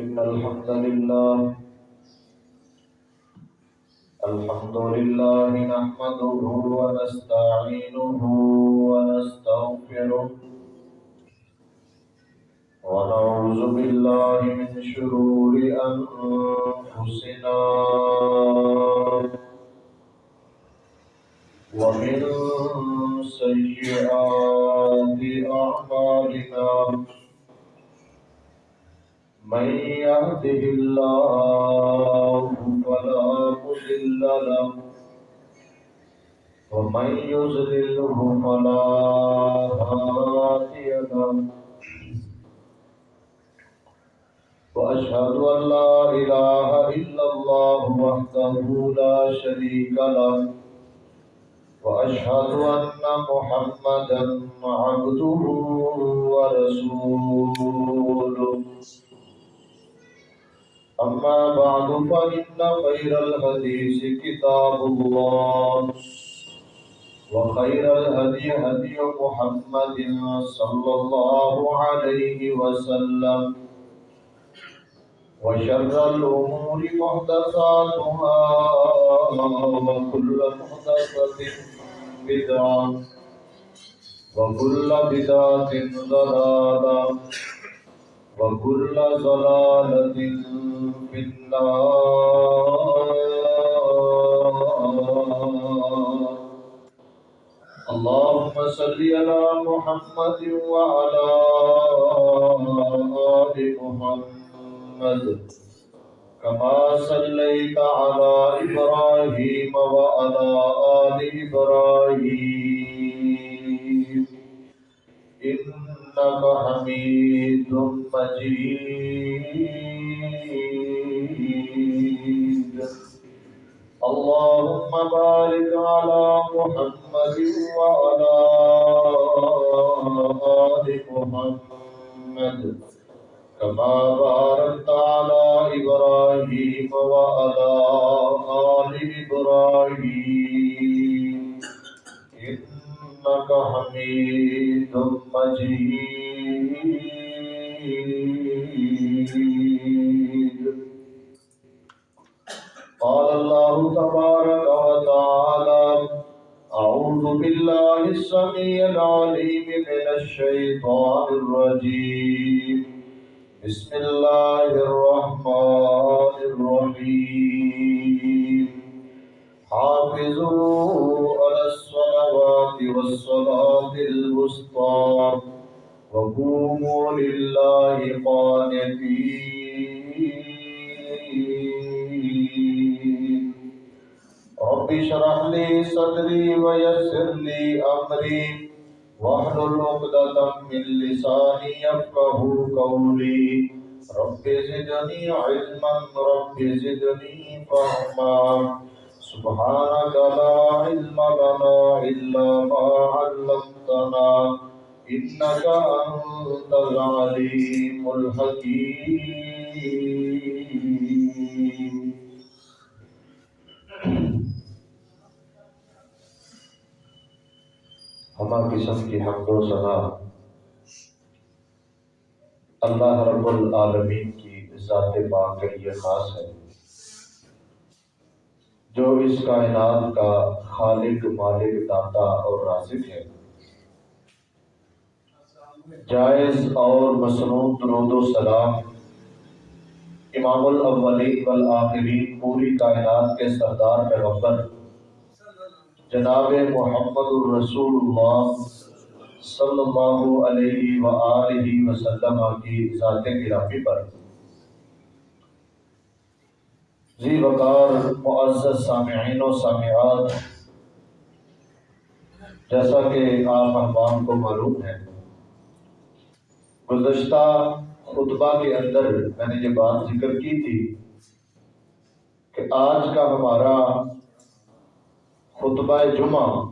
إن الحمد لله الحمد لله نحمده ونستعينه ونستغفره، ونعوذ بالله من شرور أنفسنا، ومن سيئات أعمالنا. من يهده الله فلا مضل له ومن يضلله فلا هادي له وأشهد أن لا إله إلا الله وحده لا شريك له وأشهد أن محمدا عبده ورسوله أما بعد، فإن خير الحديث كتاب الله، وخير الهدي هدي محمد صلى الله عليه وسلم، وشر الأمور محدثاتها، وكل محدثة بدعة، وكل بدعة ضلالة، وكل ضلالة في اللهم صل على محمد وعلى آل محمد. كما صليت على إبراهيم وعلى آل إبراهيم. إنك حميد مجيد. اللهم بارك على محمد وعلى آل محمد كما باركت على إبراهيم وعلى آل إبراهيم. إنك حميد مجيد. قال الله تبارك وتعالى أعوذ بالله السميع العليم من الشيطان الرجيم. بسم الله الرحمن الرحيم. حافظوا على الصلوات والصلاة الوسطى وقوموا لله قانتين. رب اشرح لي صدري ويسر لي أمري. واحلل عقدة من لساني يفقه قولي. رب زدني علما، رب زدني فهما. سبحانك لا علم لنا إلا ما علمتنا، إنك أنت العليم الحكيم. ہما قسم کی حمد و ثنا۔ اللہ رب العالمین کی ذات پاک کے لیے خاص ہے۔ جو اس کائنات کا خالق، مالک، داتا اور رازق ہے۔ جائز اور مصنون درود و سلام امام الاولین والآخرین، پوری کائنات کے سردار پیغمبر جناب محمد الرسول اللہ صلی اللہ علیہ وآلہ وسلم کی ذات گرامی پر۔ ذی وقار، معزز سامعین و سامعات، جیسا کہ آپ احباب کو معلوم ہے، گزشتہ خطبہ کے اندر میں نے یہ بات ذکر کی تھی کہ آج کا ہمارا خطبہ جمعہ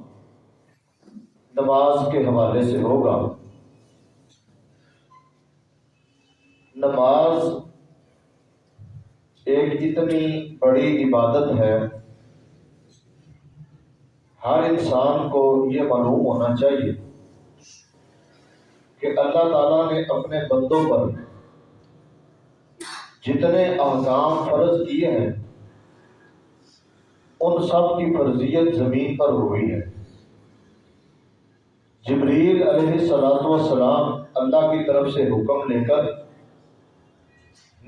نماز کے حوالے سے ہوگا۔ نماز ایک اتنی بڑی عبادت ہے۔ ہر انسان کو یہ معلوم ہونا چاہیے کہ اللہ تعالیٰ نے اپنے بندوں پر جتنے احکام فرض کیے ہیں ان سب کی فرضیت زمین پر ہوئی ہے۔ جبریل علیہ السلاۃ والسلام اللہ کی طرف سے حکم لے کر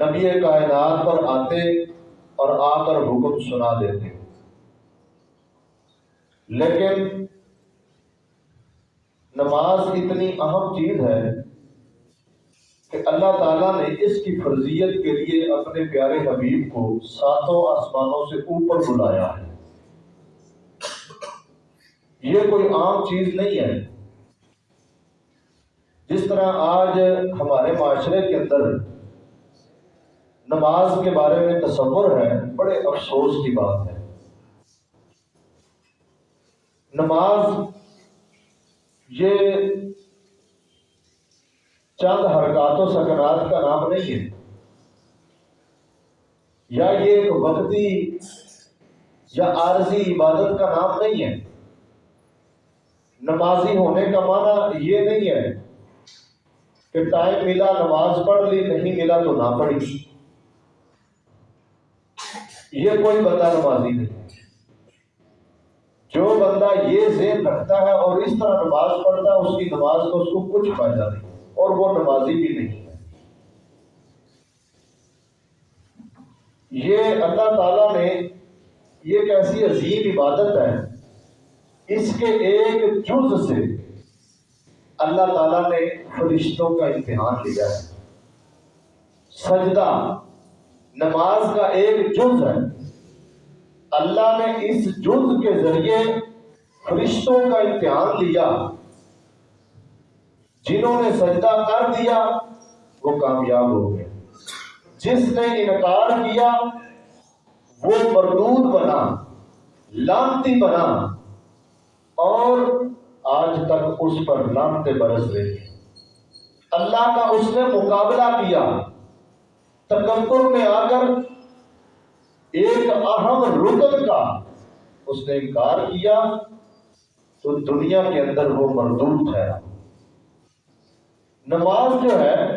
نبی کائنات پر آتے اور آ کر حکم سنا دیتے۔ لیکن نماز اتنی اہم چیز ہے کہ اللہ تعالیٰ نے اس کی فرضیت کے لیے اپنے پیارے حبیب کو ساتوں آسمانوں سے اوپر بلایا ہے۔ یہ کوئی عام چیز نہیں ہے۔ جس طرح آج ہمارے معاشرے کے اندر نماز کے بارے میں تصور ہے، بڑے افسوس کی بات ہے۔ نماز یہ چند حرکات و سکنات کا نام نہیں ہے۔ یا یہ ایک وقتی یا عارضی عبادت کا نام نہیں ہے۔ نمازی ہونے کا معنی یہ نہیں ہے کہ ٹائم ملا، نماز پڑھ لی، نہیں ملا تو نہ پڑھی۔ یہ کوئی بندہ نمازی نہیں جو بندہ یہ ذہن رکھتا ہے اور اس طرح نماز پڑھتا ہے، اس کی نماز کو اس کو کچھ فائدہ نہیں۔ اور وہ نمازی بھی نہیں ہے۔ یہ اللہ تعالیٰ نے یہ ایک ایسی عظیم عبادت ہے، اس کے ایک جز سے اللہ تعالیٰ نے فرشتوں کا امتحان لیا ہے۔ سجدہ، نماز کا ایک جز ہے۔ اللہ نے اس جز کے ذریعے فرشتوں کا امتحان لیا۔ جنہوں نے سجدہ کر دیا، وہ کامیاب ہو گئے۔ جس نے انکار کیا، وہ مردود بنا، لانتی بنا، اور آج تک اس پر لانتے برس رہے اللہ کا اس نے مقابلہ کیا۔ تکبر میں آ کر ایک اہم رکن کا اس نے انکار کیا، تو دنیا کے اندر وہ مردود ہے۔ نماز جو ہے،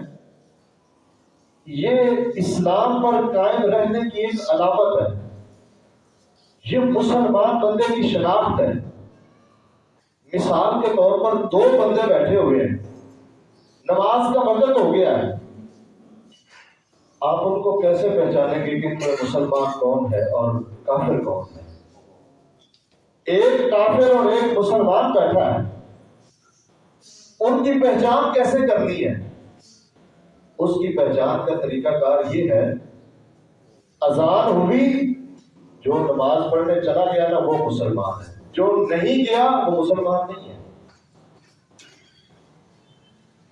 یہ اسلام پر قائم رہنے کی ایک علامت ہے۔ یہ مسلمان بندے کی شناخت ہے۔ مثال کے طور پر دو بندے بیٹھے ہوئے ہیں۔ نماز کا وقت ہو گیا ہے۔ آپ ان کو کیسے پہچانیں گے کہ مسلمان کون ہے اور کافر کون ہے؟ ایک کافر اور ایک مسلمان بیٹھا ہے۔ ان کی پہچان کیسے کرنی ہے؟ اس کی پہچان کا طریقہ کار یہ ہے، اذان ہوئی، جو نماز پڑھنے چلا گیا نا، وہ مسلمان ہے۔ جو نہیں گیا، وہ مسلمان نہیں ہے۔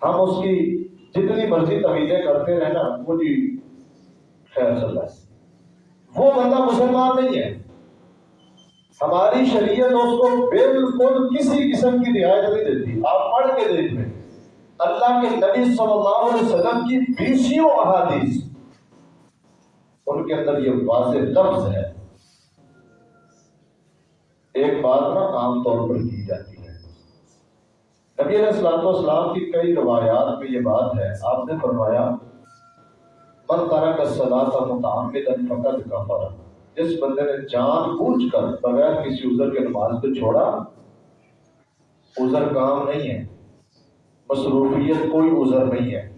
ہم اس کی جتنی مرضی طویلیں کرتے رہے نا وہ جی خیر صلی اللہ وہ بندہ مسلمان نہیں ہے۔ ہماری شریعت اس کو بالکل کسی قسم کی رعایت نہیں دیتی۔ آپ پڑھ کے دیکھ لیں اللہ کے نبی صلی اللہ علیہ وسلم کی بیسیوں احادیث۔ ان کے اندر یہ واضح لفظ ہے۔ ایک بات نا عام طور پر کی جاتی ہے۔ نبی علیہ السلام والسلام کی کئی روایات میں یہ بات ہے۔ آپ نے فرمایا، من تارا کا سدا تھا متعمد فقط کفر. جس بندے نے جان بوجھ کر بغیر کسی عذر کے نماز کو چھوڑا، عذر کام نہیں ہے۔ مصروفیت کوئی عذر نہیں ہے۔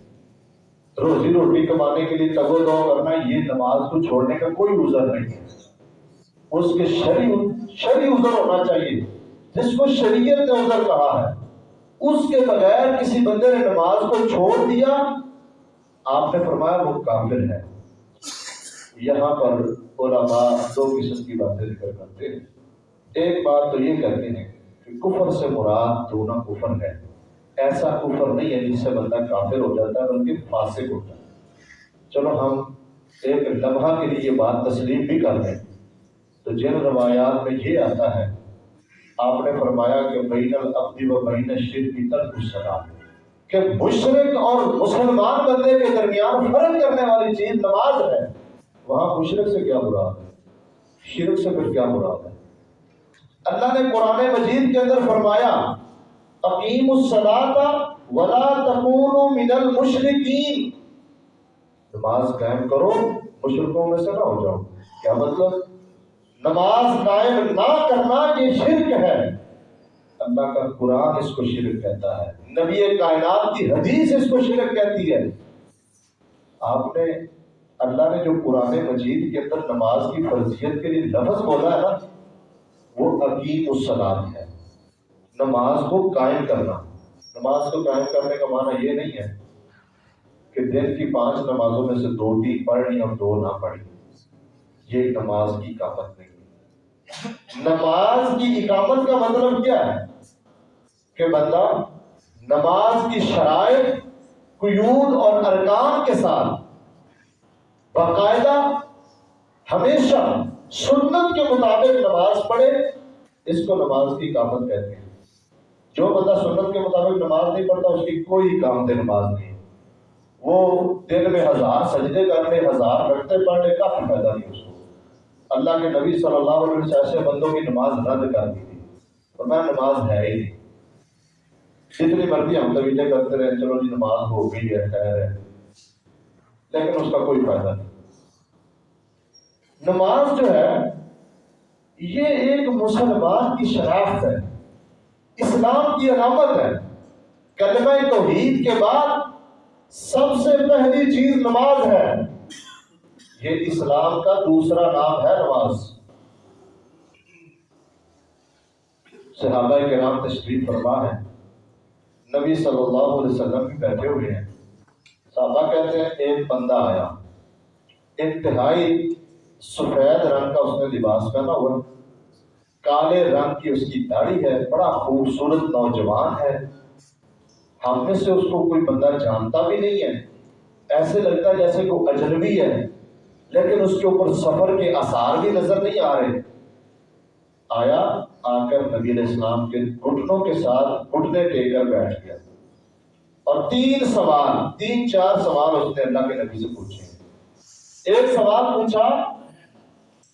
روزی روٹی کمانے کے لیے تگو دو کرنا، یہ نماز کو چھوڑنے کا کوئی عذر نہیں ہے۔ اس کے شری شری عذر ہونا چاہیے۔ جس کو شریعت نے عذر کہا ہے، اس کے بغیر کسی بندے نے نماز کو چھوڑ دیا، آپ نے فرمایا وہ کافر ہے۔ یہاں پر علماء دو قسم کی باتیں ذکر کرتے ہیں۔ ایک بات تو یہ کہتے ہیں کہ کفر سے مراد دونوں کفر ہے۔ ایسا کفر نہیں ہے جس سے بندہ کافر ہو جاتا ہے، بلکہ فاسق ہوتا ہے۔ چلو ہم ایک لمحہ کے لیے یہ بات تسلیم بھی کر لیں۔ تو جن روایات میں یہ آتا ہے، آپ نے فرمایا کہ بین العبدی و بین شرک کی طرف السلام کہ مشرق اور مسلمان بندے کے درمیان فرق کرنے والی چیز نماز ہے۔ وہاں مشرق سے کیا مراد ہے؟ شرک سے پھر کیا مراد ہے؟ اللہ نے قرآن مجید کے اندر فرمایا، اقیم الصلاۃ ولا تکونوا من المشرکین. نماز قائم کرو مشرقوں میں سے نہ ہو جاؤ۔ کیا مطلب؟ نماز قائم نہ کرنا یہ شرک ہے۔ اللہ کا قرآن اس کو شرک کہتا ہے۔ نبی کائنات کی حدیث اس کو شرک کہتی ہے۔ آپ نے اللہ نے جو قرآن مجید کے اندر نماز کی فرضیت کے لیے لفظ بولا ہے نا، وہ عقیم السلام ہے۔ نماز کو قائم کرنا۔ نماز کو قائم کرنے کا معنی یہ نہیں ہے کہ دن کی پانچ نمازوں میں سے دو تین پڑھنی اور دو نہ پڑھنی۔ یہ نماز کی اقامت نہیں ہے۔ نماز کی اقامت کا مطلب کیا ہے؟ کہ بندہ نماز کی شرائط، قیود اور ارکان کے ساتھ باقاعدہ ہمیشہ سنت کے مطابق نماز پڑھے، اس کو نماز کی اقامت کہتے ہیں۔ جو بندہ سنت کے مطابق نماز نہیں پڑھتا، اس کی کوئی کام دے نماز نہیں۔ وہ دن میں ہزار، سجدے کرنے ہزار رکھتے پڑھنے کا فائدہ نہیں اس کو اللہ کے نبی صلی اللہ علیہ وسلم ایسے بندوں کی نماز رد کر دی تھی۔ اور میں نماز ہے ہی نہیں۔ جتنی مرضی ہم طویلے کرتے رہے چلو جی نماز ہو گئی ہے، خیر ہے۔ لیکن اس کا کوئی فائدہ نہیں۔ نماز جو ہے، یہ ایک مسلمان کی شناخت ہے، اسلام کی علامت ہے۔ کلمہ توحید کے بعد سب سے پہلی چیز نماز ہے۔ یہ اسلام کا دوسرا نام ہے نماز۔ صحابہ کے نام تشریف فرما ہے نبی صلی اللہ علیہ وسلم بھی بیٹھے ہوئے ہیں۔ صحابہ کہتے ہیں ایک بندہ آیا انتہائی سفید رنگ کا اس نے لباس پہنا ہوا کالے رنگ کی اس کی داڑھی ہے بڑا خوبصورت نوجوان ہے ہم میں سے اس کو کوئی بندہ جانتا بھی نہیں ہے ایسے لگتا ہے جیسے کوئی اجنبی ہے لیکن اس کے اوپر سفر کے آثار بھی نظر نہیں آ رہے آیا آ کر نبی علیہ السلام کے گھٹنوں کے ساتھ گھٹنے ٹیک کر بیٹھ گیا اور تین سوال، تین، چار سوال اس نے اللہ کے نبی سے پوچھے ایک سوال پوچھا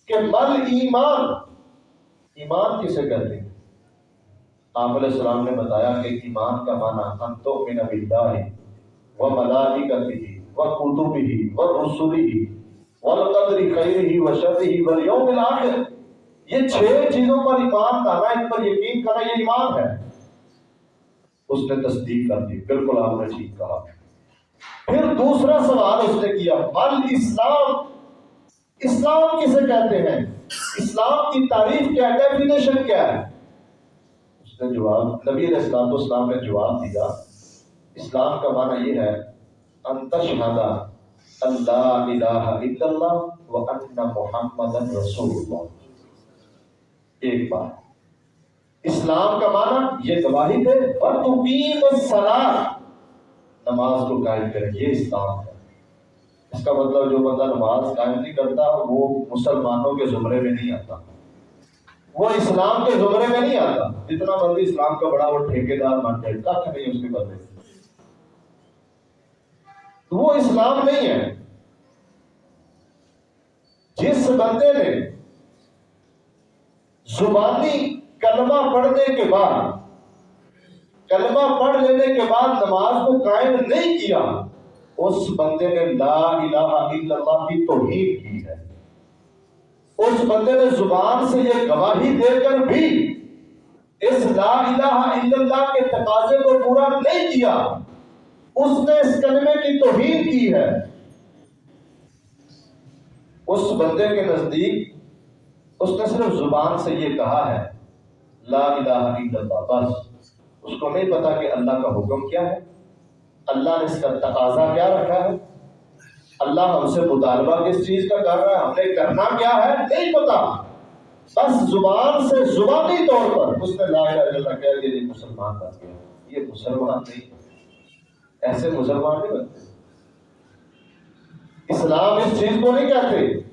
کہ مل ایمان؟ ایمان کسے کہتے ہیں؟ آپ علیہ السلام نے بتایا کہ ایمان کا معنی ہم تو من باللہ و ملائکتہ و کتبہ و رسلہ والقدر خیرہ و شرہ والیوم الاخر۔ یہ چھ چیزوں پر ایمان لانا ان پر یقین کرنا یہ ایمان ہے۔ اس نے تصدیق کر دی۔ بالکل آپ نے ٹھیک کہا۔ پھر دوسرا سوال اس نے کیا۔ بل اسلام اسلام کسے کہتے ہیں؟ اسلام کی تعریف کیا ہے؟ ڈیفینیشن کیا ہے؟ اس نے جواب، نبی علیہ السلام تو اسلام نے جواب دیا۔ اسلام کا معنی یہ ہے انتشہدہ اللہ الہ الا اللہ و ان محمد رسول اللہ۔ ایک بات۔ اسلام کا معنی یہ گواہی دے اور تقیم الصلاۃ نماز کو قائم کرے یہ اسلام ہے۔ اس کا مطلب جو بندہ نماز قائم نہیں کرتا، وہ مسلمانوں کے زمرے میں نہیں آتا۔ وہ اسلام کے زمرے میں نہیں آتا۔ جتنا مرضی اسلام کا بڑا وہ ٹھیکے دار بن جائے کچھ نہیں اس کے بدلے تو وہ اسلام نہیں ہے۔ جس بندے نے زبانی کلمہ پڑھنے کے بعد، کلمہ پڑھ لینے کے بعد نماز کو قائم نہیں کیا، اس بندے نے لا الہ الا اللہ کی توحید کی ہے۔ اس بندے نے زبان سے یہ گواہی دے کر بھی اس لا الہ الا اللہ کے تقاضے کو پورا نہیں کیا، اس نے اس کلمے کی توہین کی ہے۔ اس بندے کے نزدیک اس نے صرف زبان سے یہ کہا ہے۔ لا الہ الا اللہ، بس۔ اس کو نہیں پتا کہ اللہ کا حکم کیا ہے۔ اللہ نے اس کا تقاضا کیا رکھا ہے۔ اللہ ہم سے مطالبہ کس چیز کا کر رہا ہے، ہم نے کرنا کیا ہے، نہیں پتا۔ بس زبان سے زبانی طور پر اس نے لا الہ الا اللہ کہہ دیا مسلمان بن گیا۔ یہ مسلمان نہیں۔ ایسے مسلمان نہیں بنتے۔ اسلام اس چیز کو نہیں کہتے۔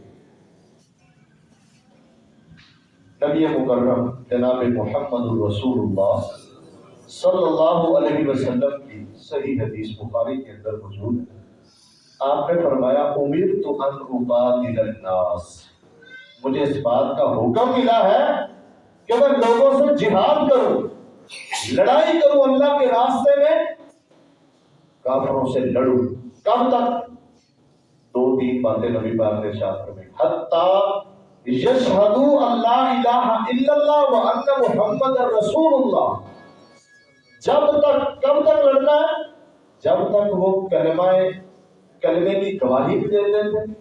نبی مکرم، جناب محمد الرسول اللہ صلی اللہ علیہ وسلم کی صحیح حدیث بخاری کے اندر موجود ہے۔ آپ نے فرمایا، امیر تو ان الناس مجھے اس بات کا حکم ملا ہے کہ میں لوگوں سے جہاد کروں، لڑائی کروں اللہ کے راستے میں۔ کافروں سے لڑوں، کب تک؟ دو تین باتیں نبی پاک نے ارشاد فرمائی، حتی یشہدو اللہ الہ الا اللہ و ان محمد رسول اللہ۔ جب تک کب تک لڑنا ہے؟ جب تک وہ کلمہ کلمے کی گواہی بھی دے دیتے۔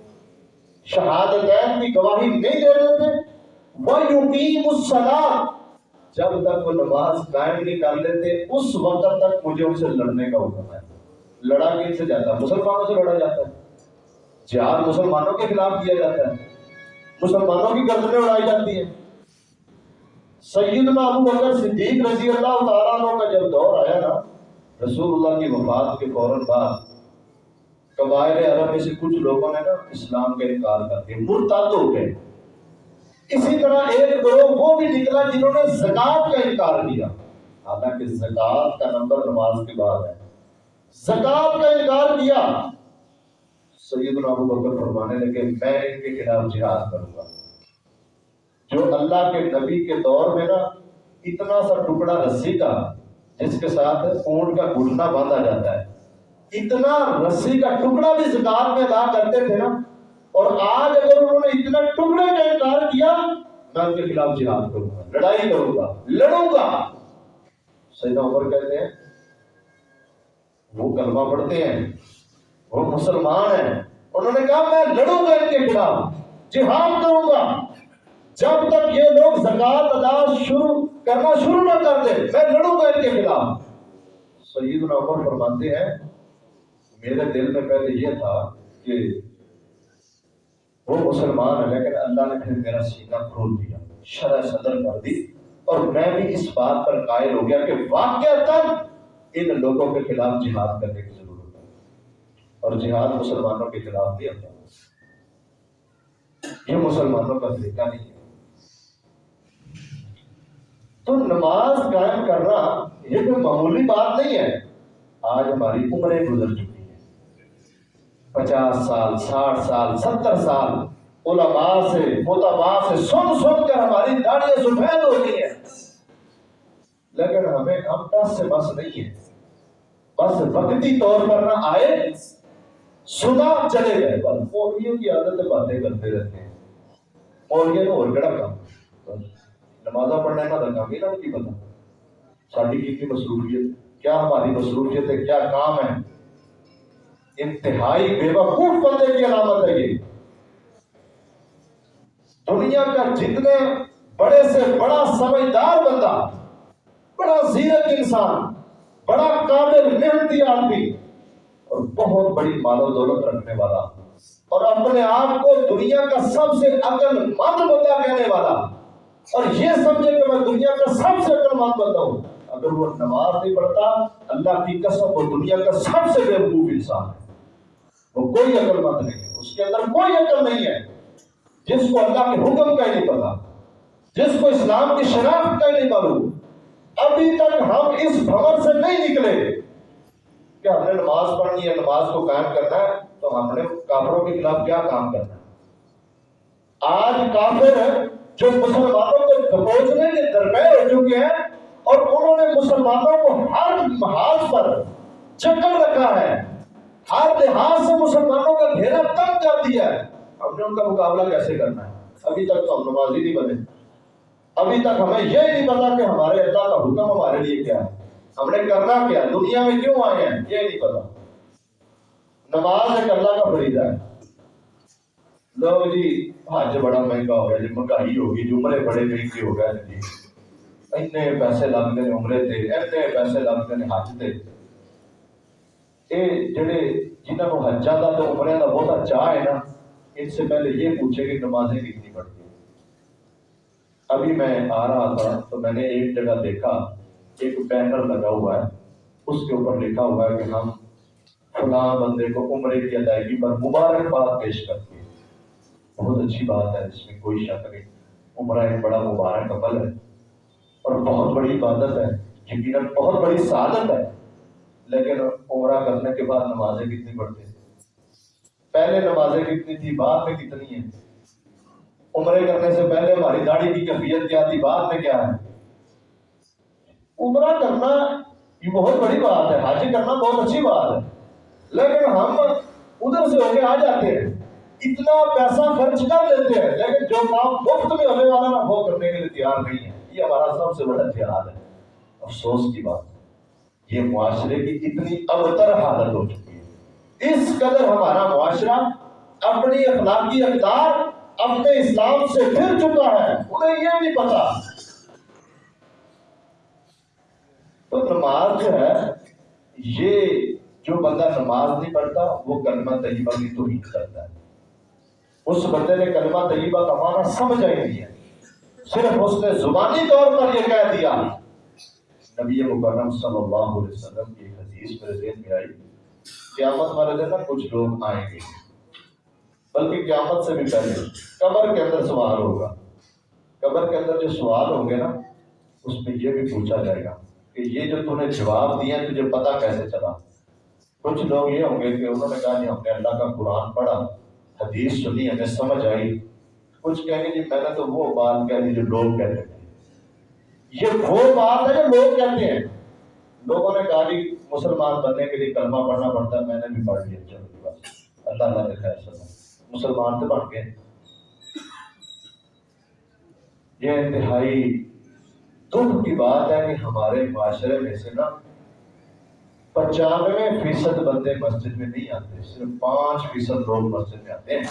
شہادتین کی گواہی نہیں دے دیتے۔ وہ یقیم الصلاۃ جب تک وہ نماز قائم نہیں کر لیتے، اس وقت تک مجھے ان سے لڑنے کا حکم ہے۔ لڑا کن سے جاتا ہے؟ مسلمانوں سے لڑا جاتا ہے۔ جہاد مسلمانوں کے خلاف کیا جاتا ہے۔ مسلمانوں کی گردنیں اڑائی جاتی ہیں سیدنا ابو بکر صدیق رضی اللہ تعالیٰ عنہ کا جب دور آیا نا، رسول اللہ کی وفات کے فوراً بعد قبائل عرب میں سے کچھ لوگوں نے نا اسلام کا انکار کر دیا، مرتد ہو گئے۔ اسی طرح ایک گروہ وہ بھی نکلا جنہوں نے زکات کا انکار کیا۔ حالانکہ زکات کا نمبر نماز کے بعد ہے۔ زکات کا انکار کیا۔ سیدنا ابو بکر فرمانے لگے، میں ان کے خلاف جہاد کروں گا۔ جو اللہ کے نبی کے دور میں نا، اتنا سا ٹکڑا رسی کا، جس کے ساتھ اونٹ کا گھٹنا باندھا جاتا ہے، اتنا رسی کا ٹکڑا بھی زکات میں ادا کرتے تھے نا، اور آج اگر انہوں نے اتنا ٹکڑے کا انکار کیا، میں ان کے خلاف جہاد کروں گا، لڑائی کروں گا، لڑوں گا۔ سیدنا عمر کہتے ہیں، وہ کلمہ پڑھتے ہیں وہ مسلمان ہیں۔ انہوں نے کہا، میں لڑوں گا ان کے خلاف، جہاد کروں گا۔ جب تک یہ لوگ زکات ادا شروع، کرنا شروع نہ کر دیں میں لڑوں گا ان کے خلاف۔ سید عمر فرماتے ہیں، میرے دل میں پہلے یہ تھا کہ وہ مسلمان ہے لیکن اللہ نے پھر میرا سینہ کھول دیا شرح صدر کر دی۔ اور میں بھی اس بات پر قائل ہو گیا کہ واقع تک ان لوگوں کے خلاف جہاد کرنے کی اور جہاد مسلمانوں کے خلاف بھی ہوتا یہ مسلمانوں کا طریقہ نہیں ہے۔ تو نماز قائم کرنا یہ کوئی معمولی بات نہیں ہے۔ آج ہماری عمریں گزر چکی ہیں۔ پچاس سال، ساٹھ سال، ستر سال علماء سے متبا سے سن سن کر ہماری داڑیاں سفید ہوتی ہیں۔ لیکن ہمیں ہم ٹس سے بس نہیں ہے بس وقتی طور پر نہ آئے۔ سنا چلے گئے بس مولویوں کی عادت باتیں کرتے رہتے ہیں مولویوں اور کڑا کام نمازہ پڑھنے کا دھکا بھی نہ کی پتا ساری کی کی مصروفیت کیا ہماری مصروفیت ہے کیا کام ہے انتہائی بے وقوف بندے کی علامت ہے یہ دنیا کا جتنے بڑے سے بڑا سمجھدار بندہ بڑا زیرت انسان بڑا قابل محنتی آدمی اور بہت بڑی مال و دولت رکھنے والا۔ اور اپنے آپ کو دنیا کا سب سے عقل مند بندہ کہنے والا۔ اور یہ سمجھے کہ میں دنیا کا سب سے عقل مند بندہ ہوں۔ اگر وہ نماز نہیں پڑھتا، اللہ کی قسم، وہ دنیا کا سب سے بے وقوف انسان ہے۔ وہ کوئی عقل مند نہیں ہے۔ اس کے اندر کوئی عقل نہیں ہے۔ جس کو اللہ کے حکم کا ہی نہیں پتا۔ جس کو اسلام کی شناخت کا ہی نہیں معلوم۔ ابھی تک ہم اس بھور سے نہیں نکلے۔ کہ ہم نے نماز پڑھنی ہے، نماز کو قائم کرنا ہے، تو ہم نے کافروں کے خلاف کیا کام کرنا ہے؟ آج کافر جو مسلمانوں کو دبوچنے کے درپیر ہو چکے ہیں اور انہوں نے مسلمانوں کو ہر محاذ پر چکر رکھا ہے۔ ہر لحاظ سے مسلمانوں کا گھیرا تنگ کر دیا ہے۔ ہم نے ان کا مقابلہ کیسے کرنا ہے؟ ابھی تک تو ہم نماز ہی نہیں بنے ابھی تک ہمیں یہ نہیں پتا کہ ہمارے اللہ کا حکم ہمارے لیے کیا ہے۔ ہم نے کرنا کیا؟ دنیا میں کیوں آئے ہیں؟ یہ نہیں پتا۔ نماز ایک اللہ کا فریضہ ہے۔ لوگ جی حج بڑا مہنگا ہو گیا جی مہنگائی ہوگی جی عمرے بڑے مہنگے ہو گئے جی۔ اتنے پیسے لگتے ہیں عمرے تے، اتنے پیسے لگتے ہیں حج تے۔ یہ جڑے جنہوں کو حجا کا تو عمرے کا بہت چاہ ہے نا، ان سے پہلے یہ پوچھے کہ نمازیں کتنی پڑھتی ہیں۔ ابھی میں آ رہا تھا تو میں نے ایک جگہ دیکھا۔ ایک بینر لگا ہوا ہے، اس کے اوپر لکھا ہوا ہے کہ ہم فلاں بندے کو عمرے کی ادائیگی پر مبارکباد پیش کرتے ہیں۔ بہت اچھی بات ہے، اس میں کوئی شک نہیں۔ عمرہ ایک بڑا مبارک عمل ہے۔ اور بہت بڑی عبادت ہے، یقیناً بہت بڑی سعادت ہے۔ لیکن عمرہ کرنے کے بعد نمازیں کتنی پڑھتے ہیں؟ پہلے نمازیں کتنی تھی بعد میں کتنی ہیں؟ عمرے کرنے سے پہلے ہماری داڑھی کی کیفیت کیا تھی، بعد میں کیا ہے؟ عمرہ کرنا یہ بہت بڑی بات ہے، حاجی کرنا بہت اچھی بات ہے۔ لیکن ہم ادھر سے ہو کے آ جاتے ہیں، اتنا پیسہ خرچ کر لیتے ہیں، لیکن جو کام مفت میں ہونے والا نا وہ کرنے کے لیے تیار نہیں ہے۔ یہ ہمارا سب سے بڑا جہاد ہے۔ افسوس کی بات یہ معاشرے کی اتنی ابتر حالت ہو چکی ہے۔ اس قدر ہمارا معاشرہ اپنی اخلاقی اقدار اپنے اسلام سے پھر چکا ہے، انہیں یہ نہیں پتا۔ تو نماز جو ہے، یہ جو بندہ نماز نہیں پڑھتا، وہ کلمہ طیبہ کی توحید کرتا ہے۔ اس بندے نے کلمہ طیبہ کا معنی سمجھا ہی نہیں ہے۔ صرف اس نے زبانی طور پر یہ کہہ دیا۔ نبی مکرم صلی اللہ علیہ وسلم کی حدیث میرے ذہن میں آئی۔ قیامت والے دن کچھ لوگ آئیں گے۔ بلکہ قیامت سے بھی پہلے۔ قبر کے اندر سوال ہوگا۔ قبر کے اندر جو سوال ہوں گے نا، اس میں یہ بھی پوچھا جائے گا۔ کہ یہ جو تم نے جواب دیا تجھے پتا کیسے چلا؟ کچھ لوگ یہ ہوں گے کہ انہوں نے کہا جی ہم نے اللہ کا قرآن پڑھا، حدیث سنی ہمیں سمجھ آئی۔ کچھ کہیں گے جی میں نے تو وہ بات کہہ دی جو لوگ کہتے تھے یہ وہ بات ہے جو لوگ کہتے ہیں۔ لوگوں نے کہا جی مسلمان بننے کے لیے کلمہ پڑھنا پڑتا ہے، میں نے بھی پڑھ لیا، چلو جی، بس۔ اللہ اللہ نے خیر سنا مسلمان تو بن گئے۔ یہ انتہائی دکھ کی بات ہے کہ ہمارے معاشرے میں سے نا پچانوے فیصد بندے مسجد میں نہیں آتے، صرف پانچ فیصد لوگ مسجد میں آتے ہیں۔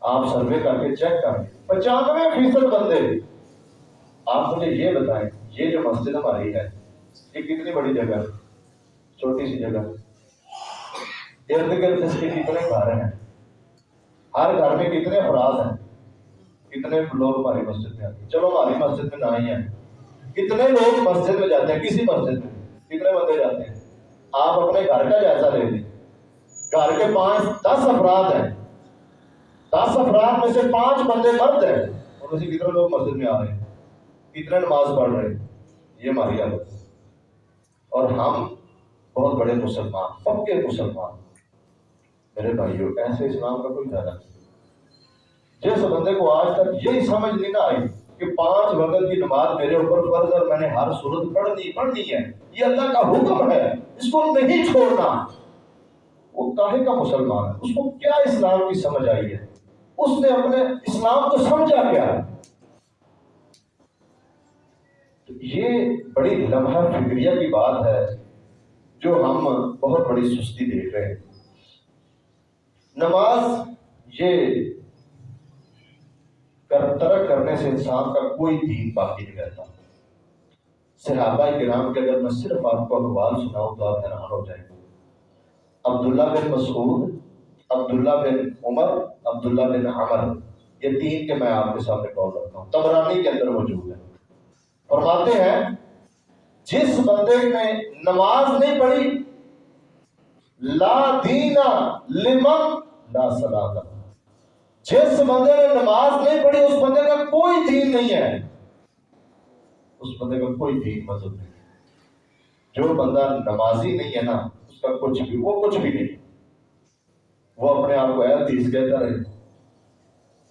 آپ سروے کر کے چیک کریں پچانوے فیصد بندے۔ آپ مجھے یہ بتائیں، یہ جو مسجد ہماری ہے، یہ کتنی بڑی جگہ ہے؟ چھوٹی سی جگہ۔ ارد گرد اس کے کتنے گھر ہیں؟ ہر گھر میں کتنے افراد ہیں؟ کتنے لوگ ہماری مسجد میں آتے ہیں؟ چلو ہماری مسجد میں نہ ہی ہیں کتنے لوگ مسجد میں جاتے ہیں؟ کسی مسجد میں۔ کتنے بندے جاتے ہیں؟ آپ اپنے گھر کا جائزہ لے لیں۔ گھر کے پانچ، دس افراد ہیں۔ دس افراد میں سے پانچ بندے مرد ہیں۔ ان میں سے کتنے لوگ مسجد میں آ رہے ہیں؟ کتنے نماز پڑھ رہے ہیں؟ یہ ہماری حالت اور ہم بہت بڑے مسلمان پکے مسلمان۔ میرے بھائیوں، ایسے اسلام کا کوئی فائدہ نہیں۔ جس بندے کو آج تک یہی سمجھ نہیں نہ آئی کہ پانچ وقت کی نماز میرے اوپر فرض اور میں نے ہر صورت پڑھنی پڑھنی ہے، یہ اللہ کا حکم ہے، اس کو نہیں چھوڑنا۔ وہ کاہے کا مسلمان ہے؟ اس کو کیا اسلام کی سمجھ آئی ہے؟ اس نے اپنے اسلام کو سمجھا کیا ہے؟ یہ بڑی لمحہ فکریہ کی بات ہے جو ہم بہت بڑی سستی دیکھ رہے ہیں۔ نماز یہ ترک کرنے سے انسان کا کوئی دین باقی نہیں رہتا۔ صحابہ کرام کے اگر میں صرف آپ کو اقوال سناؤں تو آپ حیران ہو جائیں۔ گے عبداللہ بن مسعود، عبداللہ بن عمر، عبداللہ بن عمر، یہ تین کے میں آپ کے سامنے کال رکھتا ہوں۔ تبرانی کے اندر موجود ہے فرماتے ہیں، جس بندے نے نماز نہیں پڑھی، لا دینا لمن لا صلاح جس بندے نے نماز نہیں پڑھی، اس بندے کا کوئی دین نہیں ہے۔ اس بندے کا کوئی دین مذہب نہیں جو بندہ نمازی نہیں ہے نا، اس کا کچھ بھی، وہ کچھ بھی نہیں۔ وہ اپنے آپ کو حدیث کہتا رہے۔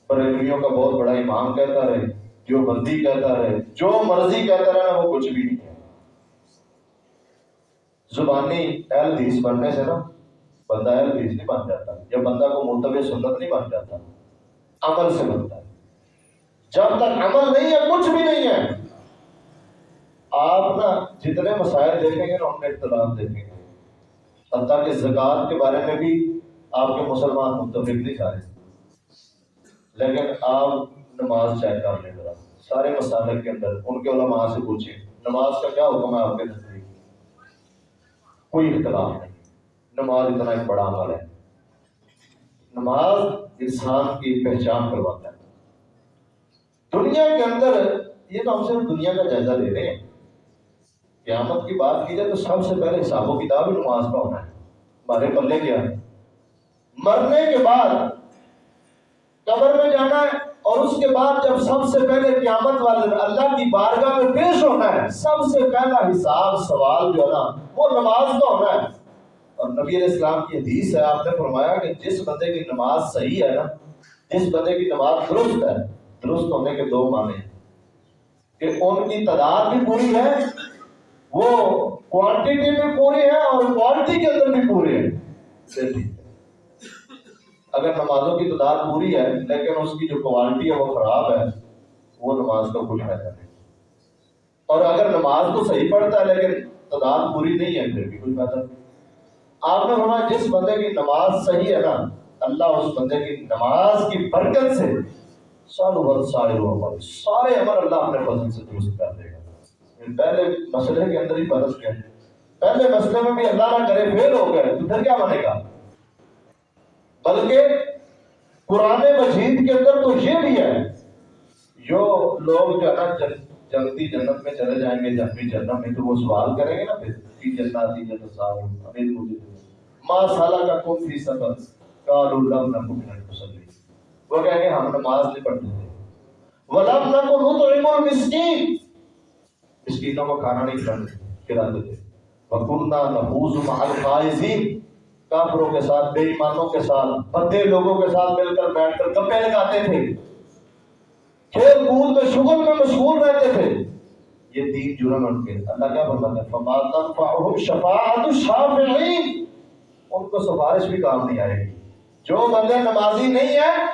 بریلویوں کا بہت بڑا امام کہتا رہے۔ جو بندی کہتا رہے، جو مرضی کہتا رہے نا، وہ کچھ بھی نہیں ہے۔ زبانی اہل حدیث بننے سے نا، بندہ اہل حدیث نہیں بن جاتا۔ یا بندہ کو مرتبہ سنت نہیں بن جاتا۔ عمل سے بنتا ہے۔ جب تک عمل نہیں ہے، کچھ بھی نہیں ہے۔ آپ نا جتنے مسائل دیکھیں گے نا ان میں اختلاف دیکھیں گے۔ حتیٰ کہ زکوٰۃ کے بارے میں بھی آپ کے مسلمان متفق نہیں سارے۔ لیکن آپ نماز چیک کر لیں ذرا۔ سارے مسالے کے اندر ان کے علماء سے پوچھیں۔ نماز کا کیا حکم ہے آپ کے نزدیک؟ کوئی اختلاف نہیں۔ نماز اتنا ایک بڑا عمل ہے۔ نماز انسان کی پہچان کرواتا ہے۔ دنیا کے اندر یہ تو ہم صرف دنیا کا جائزہ لے رہے ہیں۔ قیامت کی بات کی جائے تو سب سے پہلے حساب و کتاب نماز کا ہونا ہے۔ ہمارے پلے کیا ہے؟ مرنے کے بعد قبر میں جانا ہے اور اس کے بعد جب سب سے پہلے قیامت والے اللہ کی بارگاہ میں پیش ہونا ہے، سب سے پہلا حساب، سوال جو ہے نا، وہ نماز کا ہونا ہے۔ اور نبی علیہ السلام کی حدیث ہے، آپ نے فرمایا کہ جس بندے کی نماز صحیح ہے نا، جس بندے کی نماز درست ہے، درست ہونے کے دو معنی ہیں۔ کہ ان کی تعداد بھی پوری ہے، وہ کوانٹیٹی بھی پوری ہے اور کوالٹی کے اندر بھی پوری ہے۔ اگر نمازوں کی تعداد پوری ہے، لیکن اس کی جو کوالٹی ہے، وہ خراب ہے، وہ نماز کا کوئی فائدہ نہیں۔ اور اگر نماز تو صحیح پڑھتا ہے، لیکن تعداد پوری نہیں ہے، پھر بھی کوئی فائدہ نہیں۔ آپ نے فرمایا جس بندے کی نماز صحیح ہے نا، اللہ اس بندے کی نماز کی برکت سے سال بھر سارے عمل سارے عمل اللہ اپنے فضل سے درست کر دے گا۔ یعنی پہلے مسئلے کے اندر ہی برس گئے۔ پہلے مسئلے میں بھی اللہ نہ کرے، فیل ہو گئے۔ تو پھر کیا بنے گا؟ بلکہ قرآن مجید کے اندر تو یہ بھی ہے، جو لوگ جو ہے نا جلدی جنت میں چلے جائیں گے، جب بھی جنت میں، تو وہ سوال کریں گے نا پھر کی جنت جنت صاحب امید مجھے ماں سالہ کا کون فی سبب قالوا لم نكن من وہ کہیں گے ہم نماز نہیں پڑھتے تھے۔ ولم نكن نطعم المسكين۔ مسکینوں کو کھانا نہیں کھلاتے کھلاتے تھے۔ وکنا نفوز مع القائزین کافروں کے ساتھ، بے ایمانوں کے ساتھ بدے لوگوں کے ساتھ مل کر بیٹھ کر گپے لگاتے تھے۔ کھیل کود میں شغل میں مشغول رہتے تھے۔ یہ تین جرم ان کے۔ اللہ کیا فرماتا ہے، فما تنفعهم شفاعت الشافعین ان کو سفارش بھی کام نہیں آئے گی۔ جو بندے نمازی نہیں ہیں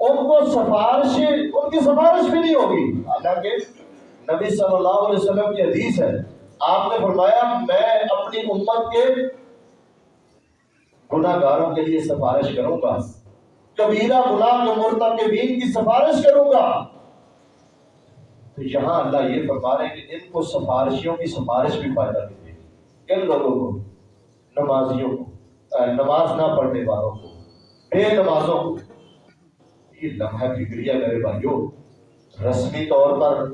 ان کو سفارش، ان کی سفارش بھی نہیں ہوگی۔ حالانکہ نبی صلی اللہ علیہ وسلم کی حدیث ہے۔ آپ نے فرمایا، میں اپنی امت کے گناہ گاروں کے لیے سفارش کروں گا۔ کبیرہ گناہ کے مرتکبین کی سفارش کروں گا۔ تو یہاں اللہ یہ فرما رہے کہ ان کو سفارشیوں کی سفارش بھی فائدہ دیتی ہے کن لوگوں کو، نمازیوں کو نماز نہ پڑھنے والوں کو، بے نمازوں کو۔ یہ لمحہ فکریہ میرے بھائیوں رسمی طور پر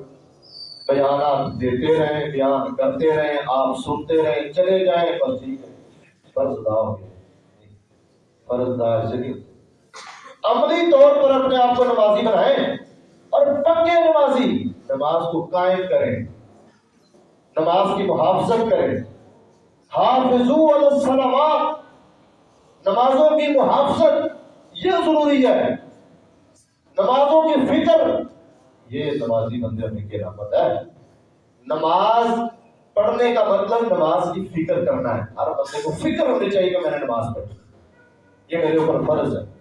بیانات دیتے رہیں، بیان کرتے رہیں، آپ سنتے رہیں، چلے جائیں، بس ٹھیک ہے۔ فرض ادا ہو گیا۔ فرض ادا ایسے عملی طور پر اپنے آپ کو نمازی بنائیں اور پکے نمازی نماز کو قائم کریں، نماز کی محافظت کریں۔ حافظو علی الصلوات، نمازوں کی محافظت یہ ضروری ہے۔ نمازوں کی فکر یہ نمازی بندے میں کی رحمت ہے۔ نماز پڑھنے کا مطلب نماز کی فکر کرنا ہے۔ ہر بندے کو فکر ہونی چاہیے کہ میں نے نماز پڑھی۔ یہ میرے اوپر فرض ہے۔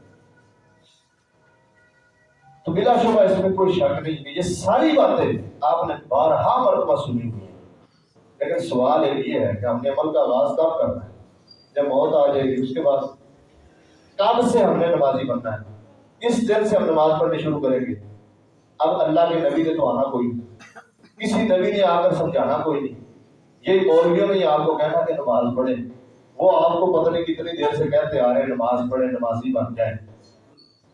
تو بلا شبہ اس میں کوئی شک نہیں کہ یہ ساری باتیں آپ نے بارہا مرتبہ سنی ہوئی ہیں۔ لیکن سوال ایک یہ ہے کہ ہم نے عمل کا آغاز کب کرنا ہے؟ جب موت آ جائے گی، اس کے بعد کب سے ہم نے نمازی بننا ہے؟ کس دن سے ہم نماز پڑھنی شروع کریں گے؟ اب اللہ کے نبی نے تو آنا کوئی نہیں۔ کسی نبی نے آ کر سمجھانا کوئی نہیں۔ یہ مولویوں نے آپ کو کہنا کہ نماز پڑھیں۔ وہ آپ کو پتہ نہیں کتنی دیر سے کہتے آ رہے ہیں، نماز پڑھیں، نمازی بن جائیں۔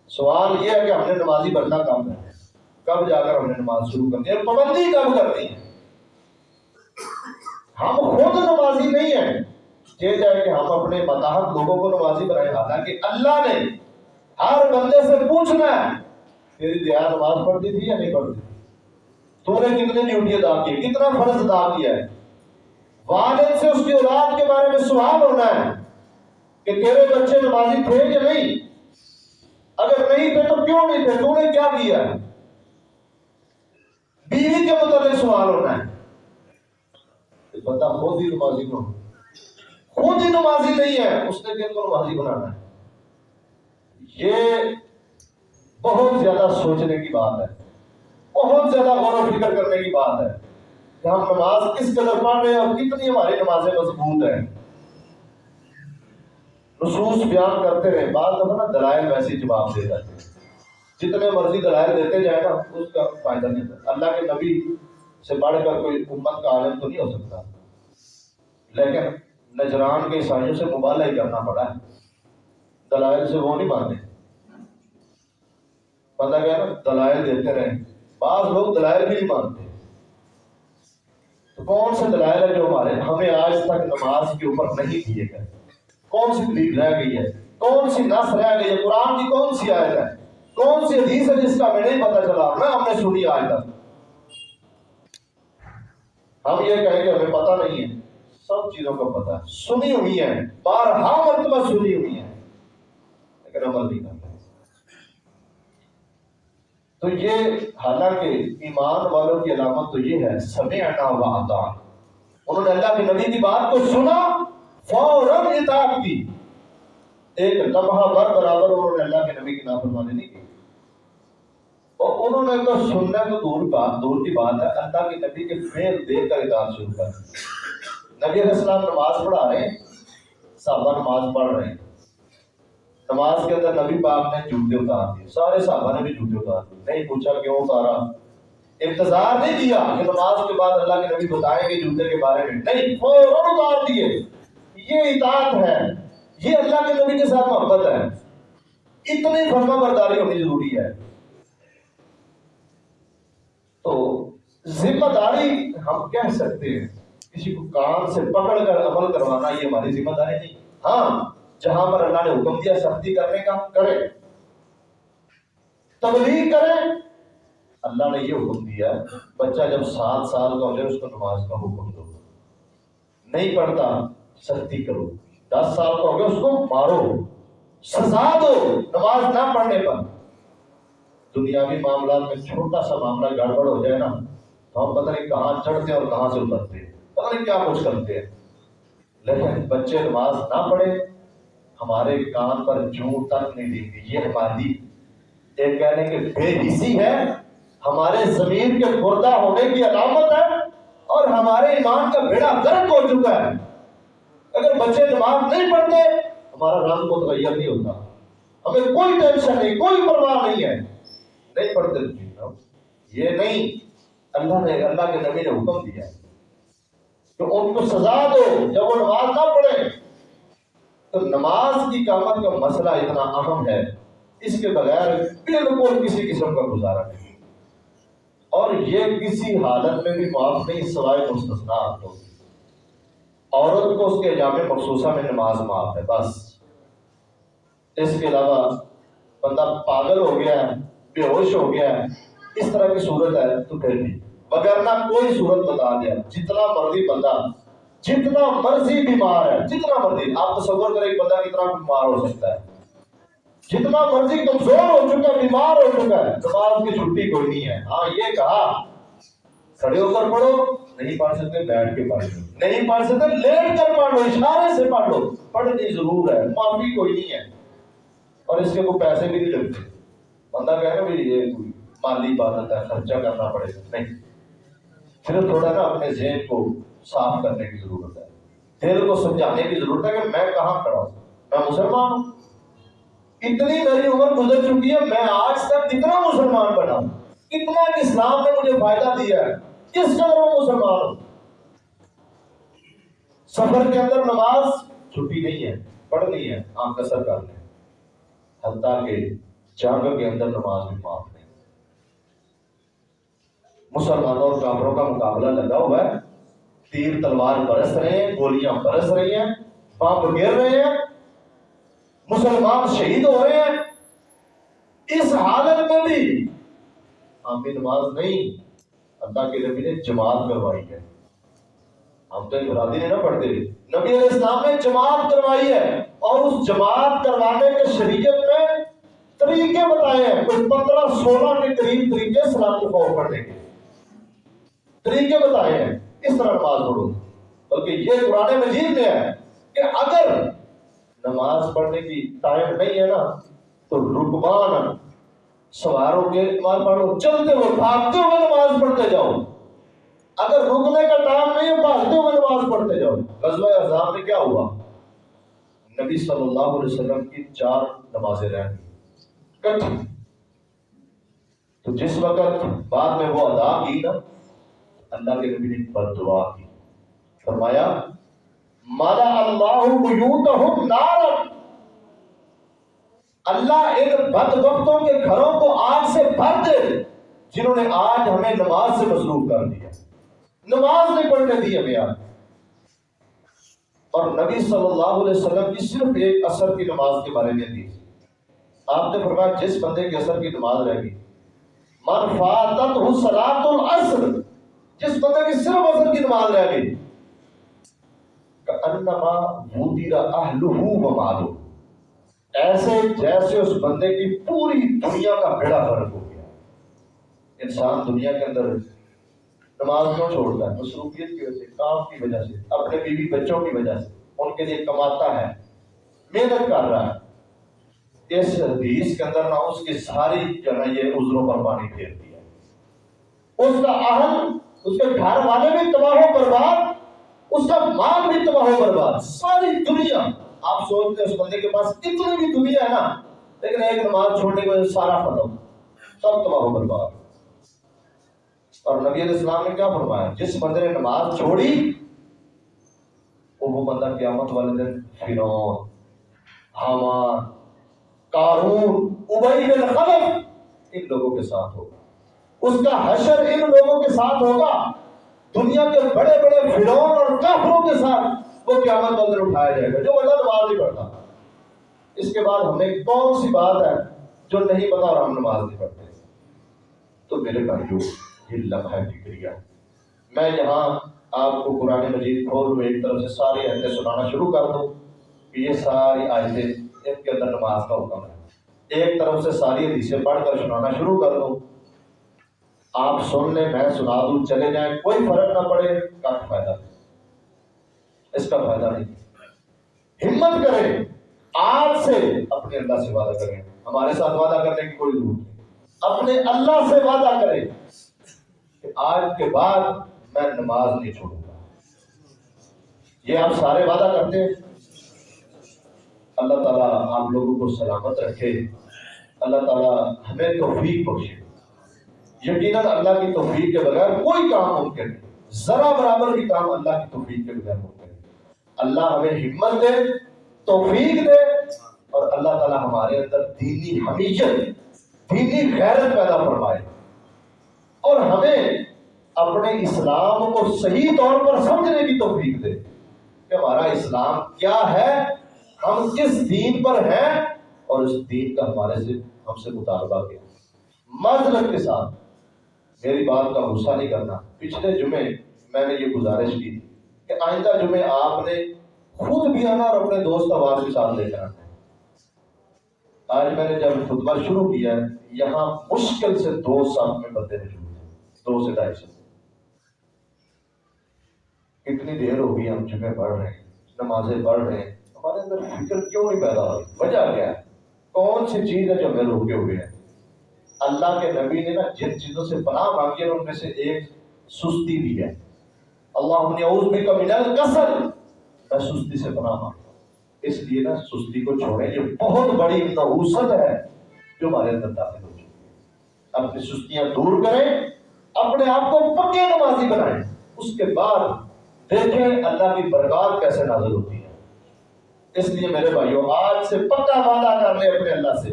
سوال یہ ہے کہ ہم نے نمازی بننا کب ہے۔ کب جا کر ہم نے نماز شروع کرنی ہے پابندی کب کرنی ہے ہم خود نمازی نہیں ہیں۔ یہ جائے کہ ہم اپنے متحد لوگوں کو نمازی بنائے حالانکہ اللہ نے ہر بندے سے پوچھنا ہے، تیری دیا نماز پڑھتی تھی یا نہیں پڑھتی؟ تو نے کتنے ڈیوٹی ادا کی کتنا فرض ادا کیا ہے؟ والد سے اس کی اولاد کے بارے میں سوال ہونا ہے کہ تیرے بچے نمازی تھے یا نہیں؟ اگر نہیں تھے تو کیوں نہیں تھے؟ تو نے کیا کیا؟ بیوی کے متعلق سوال ہونا ہے۔ بندہ خود ہی نمازی نہ خود ہی نمازی نہیں ہے، اس نے کن کو نمازی بنانا ہے۔ یہ بہت زیادہ سوچنے کی بات ہے۔ بہت زیادہ غور و فکر کرنے کی بات ہے۔ کہ ہم نماز کس قدر پڑھ رہے ہیں اور کتنی ہماری نمازیں مضبوط ہیں۔ نصوص بیان کرتے رہے بعض دفعہ نا دلائل ویسے جواب دے جاتے ہیں۔ جتنے مرضی دلائل دیتے جائے نا، اس کا فائدہ نہیں ہوتا۔ اللہ کے نبی سے بڑھ کر کوئی امت کا عالم تو نہیں ہو سکتا۔ لیکن نجران کے عیسائیوں سے مبالہ ہی کرنا پڑا ہے۔ دلائل سے وہ نہیں مانتے۔ پتا گیا نا، دلائل دیتے رہے بعض لوگ دلائل بھی نہیں مانتے۔ تو کون سے دلائل ہے جو ہمارے ہمیں آج تک نماز کے اوپر نہیں دیے گئے؟ کون سی دلیل رہ گئی ہے؟ کون سی نس رہ گئی ہے؟ قرآن کی کون سی آیت ہے؟ کون سی حدیث ہے جس کا میں نہیں پتا چلا؟ نہ ہم نے سنی آج تک ہم یہ کہیں کہ ہمیں پتہ نہیں ہے۔ سب چیزوں کا پتہ ہے۔ سنی ہوئی ہیں۔ بارہا مرتبہ سنی ہوئی ہیں۔ لیکن عمل نہیں کرتے تو یہ حالانکہ ایمان والوں کی علامت تو یہ ہے سمے اٹا ہوا آتا انہوں نے اللہ کے نبی کی بات کو سنا فوراً اطاعت کی۔ ایک لمحہ بر برابر انہوں نے اللہ کے نبی کی نافرمانی نہیں کی۔ اور انہوں نے تو سننا تو دور بات دور کی بات ہے، اللہ کے نبی کے فیل دیکھ کر اطاعت شروع کر نبی علیہ السلام نماز پڑھا رہے ہیں، صحابہ نماز پڑھ رہے ہیں۔ نماز کے اندر نبی پاک نے جوتے اتار دیے۔ سارے صحابہ نے بھی جوتے اتار دیے۔ نہیں پوچھا کیوں اتارا؟ انتظار نہیں کیا کہ نماز کے بعد اللہ کے نبی بتائیں گے جوتے کے بارے میں۔ نہیں، فوراً اتار دیے۔ یہ اطاعت ہے، یہ اللہ کے نبی کے ساتھ محبت ہے۔ اتنی فرما برداری ہونی ضروری ہے۔ تو ذمہ داری ہم کہہ سکتے ہیں، کسی کو کان سے پکڑ کر عمل کروانا یہ ہماری ذمہ داری نہیں۔ ہاں جہاں پر اللہ نے حکم دیا، سختی کرنے کا کرے تبلیغ کرے اللہ نے یہ حکم دیا، بچہ جب سات سال کا ہو جائے، اس کو نماز کا حکم دو۔ نہیں پڑھتا سختی کرو۔ دس سال کا ہو گیا اس کو مارو، سزا دو نماز نہ پڑھنے پر۔ دنیاوی معاملات میں چھوٹا سا معاملہ گڑبڑ ہو جائے نا، تو ہم پتہ نہیں کہاں چڑھتے اور کہاں سے اترتے۔ پتہ نہیں کیا کچھ کرتے ہیں۔ لیکن بچے نماز نہ پڑھے، ہمارے کان پر جوں تک نہیں دیں گے یہ ہماری ایک کہنے کے بے حسی ہے، ہمارے زمین کے خوردہ ہونے کی علامت ہے اور ہمارے ایمان کا بیڑا گرک ہو چکا ہے۔ اگر بچے نماز نہیں پڑھتے، ہمارا رنگ متغیر نہیں ہوتا۔ ہمیں کوئی ٹینشن نہیں، کوئی پرواہ نہیں ہے۔ نہیں پڑھتے یہ نہیں، اللہ نے، اللہ کے نبی نے حکم دیا ہے کہ ان کو سزا دو۔ جب وہ نماز نہ پڑھے تو نماز کی قامت کا مسئلہ اتنا اہم ہے۔ اس کے بغیر بالکل کسی قسم کا گزارا نہیں۔ اور یہ کسی حالت میں بھی معاف نہیں، سوائے مستثنا تو عورت کو اس کے جامع مخصوصہ میں نماز معاف ہے، بس۔ اس کے علاوہ بندہ پاگل ہو گیا ہے، بے ہوش ہو گیا ہے، اس طرح کی صورت ہے تو پھر بھی۔ وگرنہ کوئی صورت بتا دیا، جتنا مرضی بندہ، جتنا مرضی بیمار ہے، جتنا مرضی۔ آپ تصور کریں ایک بندہ کتنا بیمار ہو سکتا ہے۔ جتنا مرضی کمزور ہو چکا ہے بیمار ہو چکا ہے۔ نماز کی چھٹی کوئی نہیں ہے۔ ہاں یہ کہا۔ کھڑے ہو کر پڑھو۔ نہیں پڑھ سکتے، بیٹھ کے پڑھ لو۔ نہیں پڑھ سکتے، لیٹ کر پڑھ لو، اشارے سے پڑھ لو۔ پڑھنی ضرور ہے، معافی کوئی نہیں ہے۔ اور اس کے کوئی پیسے بھی نہیں لگتے۔ بندہ کہے نا بھی یہ کوئی مالی عبادت ہے خرچہ کرنا پڑے گا۔ نہیں۔ صرف تھوڑا نا اپنے ذہن کو صاف کرنے کی ضرورت ہے۔ دل کو سمجھانے کی ضرورت ہے کہ میں کہاں کھڑا ہوں۔ میں مسلمان ہوں۔ اتنی میری عمر گزر چکی ہے، میں آج تک کتنا مسلمان بنا ہوں۔ کتنا اسلام نے مجھے فائدہ دیا ہے۔ کس قدر میں مسلمان؟ سفر کے اندر نماز چھٹی نہیں ہے پڑھنی ہے، آنکھ کسر کر لیں۔ حتیٰ کہ جنگ کے اندر نماز بھی معاف نہیں۔ مسلمانوں اور کافروں کا مقابلہ لگا ہوا ہے۔ تیر تلوار برس رہے ہیں، گولیاں برس رہی ہیں پمپ گر رہے ہیں۔ مسلمان شہید ہو رہے ہیں۔ اس حالت میں بھی ہم بھی نماز نہیں اللہ کے نبی نے جماعت کروائی ہے۔ ہم تو انفرادی نہیں نہ پڑھتے۔ نبی علیہ السلام نے جماعت کروائی ہے اور اس جماعت کروانے کے شریعت میں طریقے بتائے ہیں۔ کوئی پندرہ سولہ کے قریب طریقے سلام کو فوق پڑھنے کے طریقے بتائے ہیں۔ اس طرح نماز پڑھو۔ بلکہ یہ قرآن مجید میں ہے کہ اگر نماز پڑھنے کی ٹائم نہیں ہے نا، تو رکبان سواروں کے نماز پڑھو چلتے ہوئے بھاگتے ہوئے نماز پڑھتے جاؤ۔ اگر رکنے کا ٹائم نہیں ہے بھاگتے ہوئے نماز پڑھتے جاؤ۔ غزوہ احزاب میں کیا ہوا؟ نبی صلی اللہ علیہ وسلم کی چار نمازیں رہ گئی تو جس وقت بعد میں وہ ادا کی نا، اللہ کے نبی نے بد دعا کی۔ فرمایا مالا اللہ بیوتہم نارا اللہ ان بد وقتوں کے گھروں کو آگ سے بھر دے جنہوں نے آج ہمیں نماز سے مصروف کر دیا۔ نماز نہیں پڑھنے دی ہمیں آج اور نبی صلی اللہ علیہ وسلم کی صرف ایک اثر کی نماز کے بارے میں دی۔ آپ نے فرمایا، جس بندے کے اثر کی نماز رہ گئی۔ من فاتت صلاۃ العصر، جس بندے کی صرف اثر کی نماز رہ گئی۔ انما وودر اہلہ و مالو ایسے جیسے اس بندے کی پوری دنیا کا بیڑا فرق ہو گیا۔ انسان دنیا کے اندر نماز کیوں چھوڑتا ہے؟ مصروفیت کی وجہ سے، کام کی وجہ سے، اپنے بیوی بچوں کی وجہ سے۔ ان کے لیے کماتا ہے، محنت کر رہا ہے۔ اس حدیث کے اندر نہ اس کی ساری جو ہے یہ عذروں پر پانی پھیر دیا۔ اس کا اہل، اس کے گھر والے بھی تباہ و برباد، اس کا مال بھی تباہ و برباد۔ ساری دنیا آپ سوچتے ہیں اس بندے کے پاس کتنی بھی دنیا ہے نا، لیکن ایک نماز چھوڑنے کی وجہ سارا ختم۔ سب تباہ برباد اور نبی علیہ السلام نے کیا فرمایا؟ جس بندے نے نماز چھوڑی، وہ بندہ قیامت والے دن فرعون حامان، قارون، ابئی بن خلف ان لوگوں کے ساتھ ہوگا۔ اس کا حشر ان لوگوں کے ساتھ ہوگا۔ دنیا کے بڑے بڑے فرعون اور کافروں کے ساتھ۔ وہ قیامت والے دن اٹھایا جائے گا۔ جو بندہ نماز نہیں پڑھتا، اس کے بعد ہمیں کون سی بات ہے جو نہیں پتا اور ہم نماز نہیں پڑھتے؟ تو میرے بھائیو، یہ لمحہ فکریہ میں یہاں آپ کو قرآن مجید کھول میں ایک طرف سے ساری آیتیں سنانا شروع کر دوں کہ یہ ساری آیتیں ان کے اندر نماز کا حکم ہے۔ ایک طرف سے ساری حدیثیں پڑھ کر سنانا شروع کر دوں۔ آپ سن لیں، میں سنا دوں، چلے جائیں، کوئی فرق نہ پڑے کا فائدہ۔ اس کا فائدہ نہیں۔ ہمت کریں۔ آج سے اپنے اللہ سے وعدہ کریں۔ ہمارے ساتھ وعدہ کرنے کی کوئی ضرورت نہیں۔ اپنے اللہ سے وعدہ کریں کہ آج کے بعد میں نماز نہیں چھوڑوں گا۔ یہ آپ سارے وعدہ کرتے ہیں۔ اللہ تعالیٰ آپ لوگوں کو سلامت رکھے۔ اللہ تعالیٰ ہمیں توفیق بخشے۔ یقیناً اللہ کی توفیق کے بغیر کوئی کام ممکن نہیں۔ ذرا برابر بھی کام اللہ کی توفیق کے بغیر ممکن اللہ ہمیں ہمت دے، توفیق دے اور اللہ تعالیٰ ہمارے اندر دینی حمیت، دینی غیرت پیدا فرمائے۔ اور ہمیں اپنے اسلام کو صحیح طور پر سمجھنے کی توفیق دے کہ ہمارا اسلام کیا ہے، ہم کس دین پر ہیں اور اس دین کا ہمارے سے، ہم سے مطالبہ کیا۔ معذرت کے ساتھ میری بات کا غصہ نہیں کرنا۔ پچھلے جمعے میں نے یہ گزارش کی کہ آئندہ جمعے آپ نے خود بھی آنا اور اپنے دوست آواز کے ساتھ لے کر آنا آج میں نے جب خطبہ شروع کیا ہے، یہاں مشکل سے دو سال میں بندے موجود ہیں، دو سے ڈھائی سال کتنی دیر ہو گئی ہم جمعے پڑھ رہے ہیں، نمازیں پڑھ رہے ہیں، ہمارے اندر فکر کیوں نہیں پیدا ہو وجہ کیا ہے؟ کون سی چیز ہے جو ہمیں روکے ہوئے ہیں؟ اللہ کے نبی نے نا جن چیزوں سے پناہ مانگی ہے، ان میں سے ایک سستی بھی ہے۔ اللہ نے بک من الکسل میں سستی سے پناہ مانگتا ہوں اس لیے نا سستی کو چھوڑیں، یہ بہت بڑی نحوست ہے جو ہمارے اندر داخل ہو چکی ہے۔ اپنی سستیاں دور کریں، اپنے آپ کو پکے نمازی بنائیں۔ اس کے بعد دیکھیں اللہ کی برکات کیسے نازل ہوتی ہے۔ اس لیے میرے بھائیوں آج سے پکا وعدہ کر لیں اپنے اللہ سے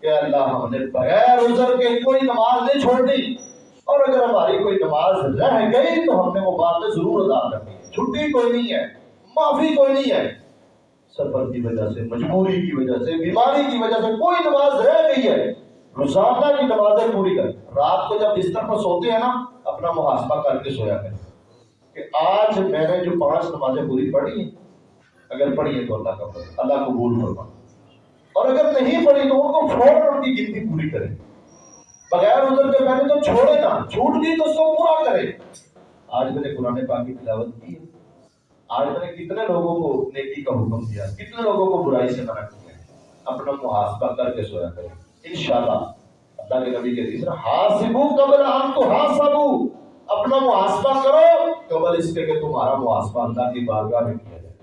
کہ اللہ ہم نے بغیر عذر کے کوئی نماز نہیں چھوڑنی اور اگر ہماری کوئی نماز رہ گئی تو ہم نے وہ باتیں ضرور ادا کرنی ہے چھٹی کوئی نہیں ہے، معافی کوئی نہیں ہے۔ سفر کی وجہ سے، مجبوری کی وجہ سے، بیماری کی وجہ سے کوئی نماز رہ گئی ہے۔ روزانہ کی نمازیں پوری کر۔ رات کو جب بستر پر سوتے ہیں نا، اپنا محاسبہ کر کے سویا کریں۔ کہ آج میں نے جو پانچ نمازیں پوری پڑھی ہیں، اگر پڑھی ہے تو اللہ کا فضل، اللہ قبول فرما اور اگر نہیں پڑھی تو ان کو فوراً ان کی گنتی پوری کرے بغیر ادھر کے پہلے تو چھوڑے نا چھوٹ گئی تو اس کو پورا کرے۔ آج میں نے قرآن پاک کی تلاوت کی ہے۔ آج میں نے کتنے لوگوں کو نیکی کا حکم دیا، کتنے لوگوں کو برائی سے منع کیا اپنا محاسبہ کر کے سویا کرے انشاءاللہ، اللہ کے نبی کے تیسرا حاسبو قبل ان تو حاسبو اپنا محاسبہ کرو، قبل اس کے کہ تمہارا محاسبہ اللہ کی بارگاہ میں کیا جائے۔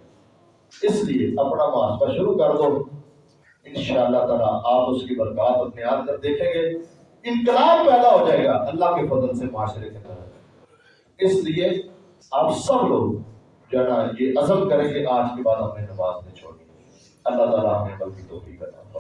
اس لیے اپنا محاسبہ شروع کر دو۔ انشاءاللہ تعالیٰ آپ اس کی برکات اپنے آپ کر دیکھیں گے۔ انقلاب پیدا ہو جائے گا، اللہ کے فضل سے معاشرے کے اندر۔ اس لیے آپ سب لوگ جو ہے نا، یہ عزم کریں کہ آج کے بعد نے نماز نہیں چھوڑی اللہ تعالیٰ ہمیں بلکہ توفیق کرنا